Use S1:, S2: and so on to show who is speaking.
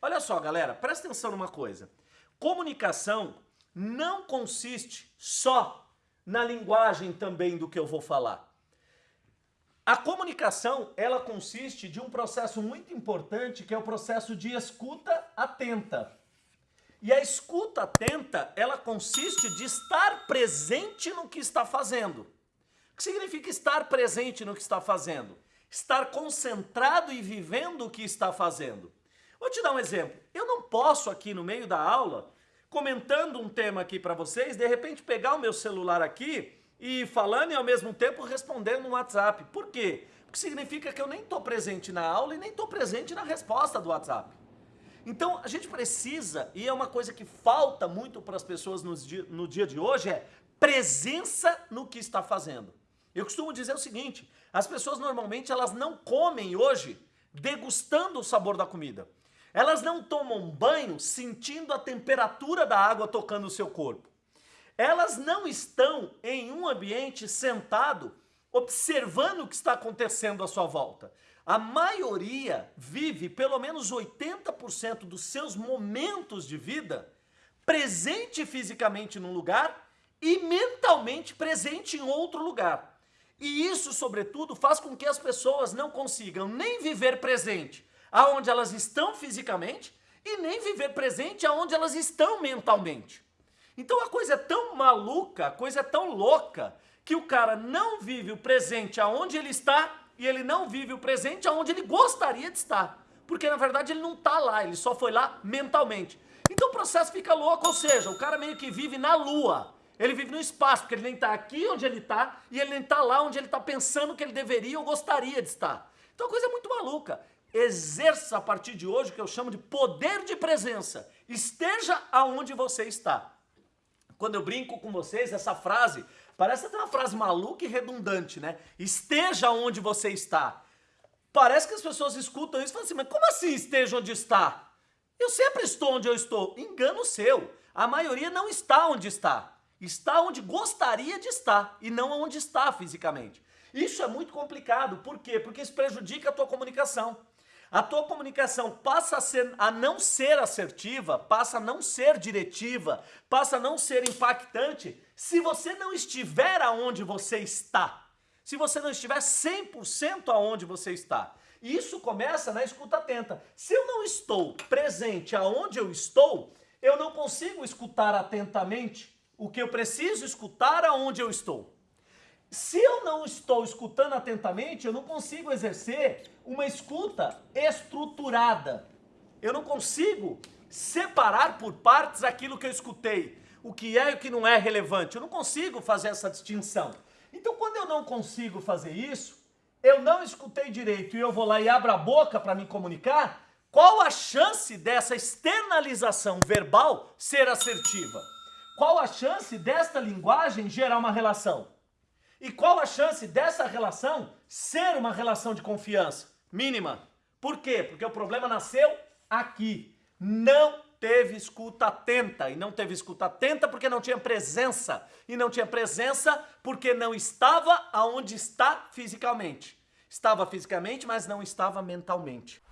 S1: Olha só, galera, presta atenção numa coisa. Comunicação não consiste só na linguagem também do que eu vou falar. A comunicação, ela consiste de um processo muito importante, que é o processo de escuta atenta. E a escuta atenta, ela consiste de estar presente no que está fazendo. O que significa estar presente no que está fazendo? Estar concentrado e vivendo o que está fazendo. Vou te dar um exemplo. Eu não posso aqui no meio da aula, comentando um tema aqui para vocês, de repente pegar o meu celular aqui e falando e ao mesmo tempo respondendo no WhatsApp. Por quê? Porque significa que eu nem estou presente na aula e nem estou presente na resposta do WhatsApp. Então a gente precisa, e é uma coisa que falta muito para as pessoas no dia, de hoje, é presença no que está fazendo. Eu costumo dizer o seguinte, as pessoas normalmente elas não comem hoje degustando o sabor da comida. Elas não tomam banho sentindo a temperatura da água tocando o seu corpo. Elas não estão em um ambiente sentado observando o que está acontecendo à sua volta. A maioria vive pelo menos 80% dos seus momentos de vida presente fisicamente num lugar e mentalmente presente em outro lugar. E isso, sobretudo, faz com que as pessoas não consigam nem viver presente aonde elas estão fisicamente e nem viver presente aonde elas estão mentalmente. Então a coisa é tão maluca, a coisa é tão louca, que o cara não vive o presente aonde ele está e ele não vive o presente aonde ele gostaria de estar. Porque na verdade ele não está lá, ele só foi lá mentalmente. Então o processo fica louco, ou seja, o cara meio que vive na lua. Ele vive no espaço, porque ele nem está aqui onde ele está e ele nem está lá onde ele está pensando que ele deveria ou gostaria de estar. Então a coisa é muito maluca exerça a partir de hoje o que eu chamo de poder de presença. Esteja aonde você está. Quando eu brinco com vocês, essa frase parece até uma frase maluca e redundante, né? Esteja onde você está. Parece que as pessoas escutam isso e falam assim, mas como assim esteja onde está? Eu sempre estou onde eu estou. Engano seu. A maioria não está onde está. Está onde gostaria de estar e não onde está fisicamente. Isso é muito complicado. Por quê? Porque isso prejudica a tua comunicação. A tua comunicação passa a, ser, a não ser assertiva, passa a não ser diretiva, passa a não ser impactante se você não estiver aonde você está. Se você não estiver 100% aonde você está. E isso começa na escuta atenta. Se eu não estou presente aonde eu estou, eu não consigo escutar atentamente o que eu preciso escutar aonde eu estou. Se eu não estou escutando atentamente, eu não consigo exercer uma escuta estruturada. Eu não consigo separar por partes aquilo que eu escutei, o que é e o que não é relevante. Eu não consigo fazer essa distinção. Então, quando eu não consigo fazer isso, eu não escutei direito e eu vou lá e abro a boca para me comunicar, qual a chance dessa externalização verbal ser assertiva? Qual a chance desta linguagem gerar uma relação? E qual a chance dessa relação ser uma relação de confiança? Mínima. Por quê? Porque o problema nasceu aqui. Não teve escuta atenta. E não teve escuta atenta porque não tinha presença. E não tinha presença porque não estava aonde está fisicamente. Estava fisicamente, mas não estava mentalmente.